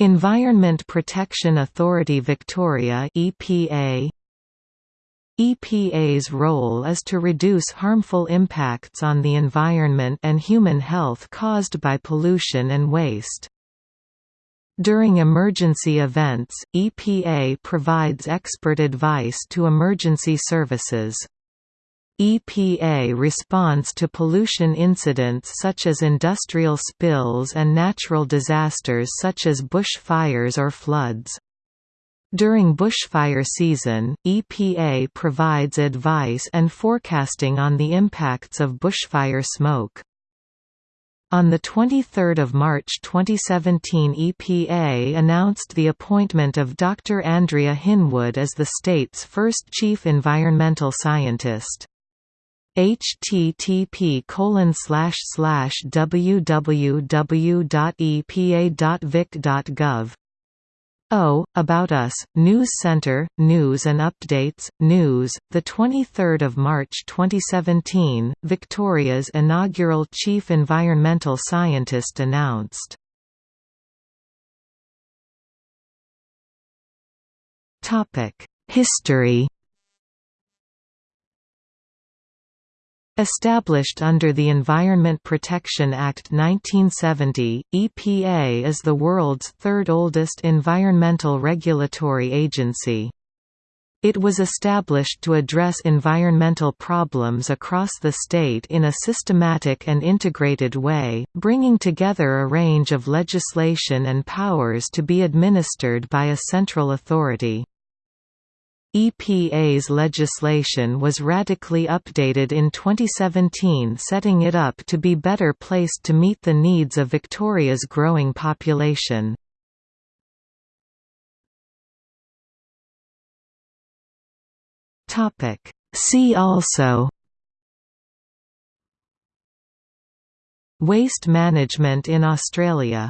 Environment Protection Authority Victoria EPA EPA's role is to reduce harmful impacts on the environment and human health caused by pollution and waste. During emergency events, EPA provides expert advice to emergency services. EPA responds to pollution incidents such as industrial spills and natural disasters such as bush fires or floods. During bushfire season, EPA provides advice and forecasting on the impacts of bushfire smoke. On 23 March 2017 EPA announced the appointment of Dr. Andrea Hinwood as the state's first chief environmental scientist http www.epa.vic.gov O. About Us, News Center, News and Updates, News, 23 March 2017, Victoria's inaugural Chief Environmental Scientist announced. History Established under the Environment Protection Act 1970, EPA is the world's third oldest environmental regulatory agency. It was established to address environmental problems across the state in a systematic and integrated way, bringing together a range of legislation and powers to be administered by a central authority. EPA's legislation was radically updated in 2017 setting it up to be better placed to meet the needs of Victoria's growing population. See also Waste management in Australia